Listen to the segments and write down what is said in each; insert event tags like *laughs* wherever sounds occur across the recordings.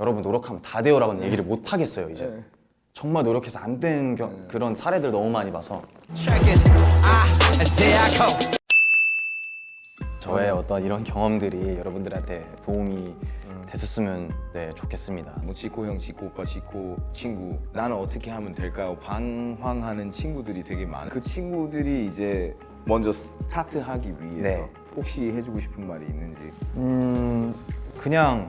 여러분 노력하면 다 돼요라고는 얘기를 못 하겠어요 이제. 네. 정말 노력해서 안 되는 겨- 그런 사례들 너무 많이 봐서. 저의 어떤 이런 경험들이 여러분들한테 도움이 됐었으면 네 좋겠습니다. 뭐 지코 형, 지코 오빠, 지코 친구. 나는 어떻게 하면 될까요? 방황하는 친구들이 되게 많아. 그 친구들이 이제 먼저 스타트하기 위해서 네. 혹시 해주고 싶은 말이 있는지. 음 그냥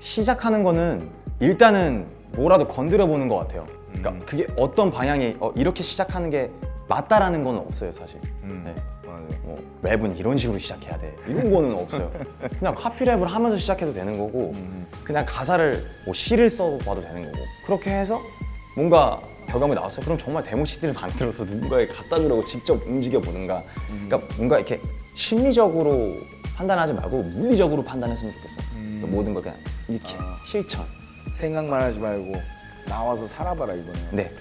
시작하는 거는 일단은 뭐라도 건드려 보는 것 같아요. 그러니까 음. 그게 어떤 방향이 어, 이렇게 시작하는 게 맞다라는 건 없어요 사실. 음. 네. 맞아요 뭐 랩은 이런 식으로 시작해야 돼 이런 거는 없어요. *laughs* 그냥 카피랩을 하면서 시작해도 되는 거고 음. 그냥 가사를 뭐 시를 써봐도 되는 거고 그렇게 해서 뭔가 결과물이 나왔어요. 그럼 정말 데모 CD를 만들어서 누군가에 갖다 주려고 직접 움직여 보는가. 그러니까 뭔가 이렇게 심리적으로 판단하지 말고 물리적으로 판단했으면 좋겠어. 음. 그러니까 모든 걸 그냥 이렇게 아. 실천. 생각만 하지 말고 나와서 살아봐라 이번에 네.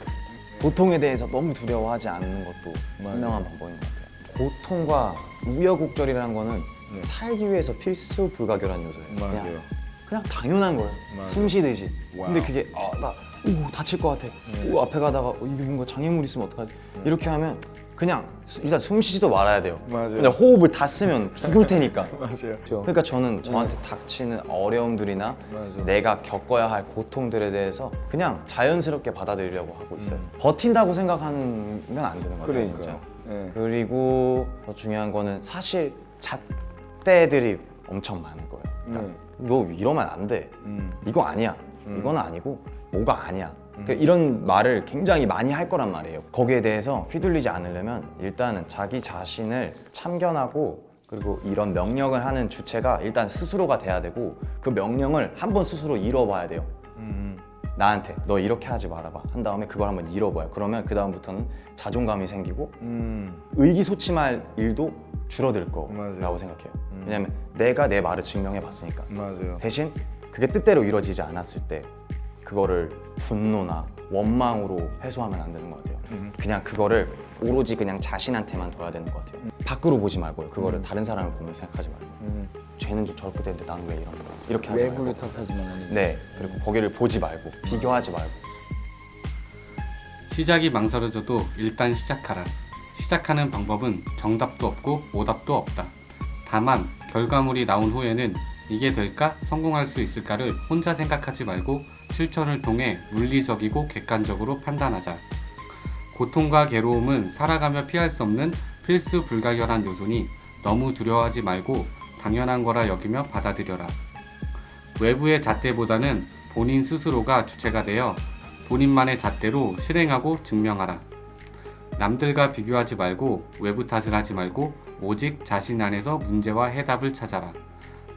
고통에 대해서 너무 두려워하지 않는 것도. 현명한 방법인 것 같아요. 고통과 우여곡절이라는 거는 네. 살기 위해서 필수 불가결한 요소예요. 그냥 맞아요 그냥 당연한 거예요. 맞아요. 숨 쉬듯이. Wow. 근데 그게 아, 나 오, 다칠 것 같아. 네. 오, 앞에 가다가 어, 이게 뭔가 장애물 있으면 어떡하지? 이렇게 하면 그냥 수- 일단 숨 쉬지도 말아야 돼요. 맞아요. 그냥 호흡을 다 쓰면 죽을 테니까. *laughs* 맞아요 그러니까 저는 저한테 닥치는 어려움들이나 맞아요. 내가 겪어야 할 고통들에 대해서 그냥 자연스럽게 받아들이려고 하고 있어요. 음. 버틴다고 생각하면 안 되는 거예요. 그러니까요 진짜. 네. 그리고 더 중요한 거는 사실 잣대들이 엄청 많은 거예요. 그러니까 네. 너 이러면 안 돼. 음. 이거 아니야. 음. 이건 아니고 뭐가 아니야. 그러니까 이런 말을 굉장히 많이 할 거란 말이에요. 거기에 대해서 휘둘리지 않으려면 일단은 자기 자신을 참견하고 그리고 이런 명령을 하는 주체가 일단 스스로가 돼야 되고 그 명령을 한번 스스로 잃어봐야 돼요. 음. 나한테 너 이렇게 하지 말아봐 한 다음에 그걸 한번 잃어봐요. 그러면 그 다음부터는 자존감이 생기고 음. 의기소침할 일도 줄어들 거라고 맞아요. 생각해요. 음. 왜냐면 내가 내 말을 증명해 봤으니까. 맞아요 대신 그게 뜻대로 이루어지지 않았을 때 그거를 분노나 원망으로 해소하면 안 되는 것 같아요. 음. 그냥 그거를 오로지 그냥 자신한테만 둬야 되는 것 같아요. 밖으로 보지 말고요. 그거를 음. 다른 사람을 보면 생각하지 말고 음. 쟤는 좀 저렇게 되는데 나는 왜 이런 거야? 이렇게 하지 외부를 말고 탓하지만 아니고 네 그리고 거기를 보지 말고 비교하지 말고 시작이 망설여져도 일단 시작하라. 시작하는 방법은 정답도 없고 오답도 없다. 다만 결과물이 나온 후에는 이게 될까? 성공할 수 있을까를 혼자 생각하지 말고 실천을 통해 물리적이고 객관적으로 판단하자. 고통과 괴로움은 살아가며 피할 수 없는 필수 불가결한 요소니 너무 두려워하지 말고 당연한 거라 여기며 받아들여라. 외부의 잣대보다는 본인 스스로가 주체가 되어 본인만의 잣대로 실행하고 증명하라. 남들과 비교하지 말고 외부 탓을 하지 말고 오직 자신 안에서 문제와 해답을 찾아라.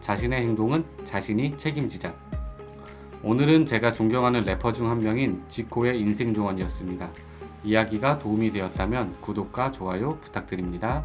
자신의 행동은 자신이 책임지자. 오늘은 제가 존경하는 래퍼 중 한 명인 지코의 인생 조언이었습니다. 이야기가 도움이 되었다면 구독과 좋아요 부탁드립니다.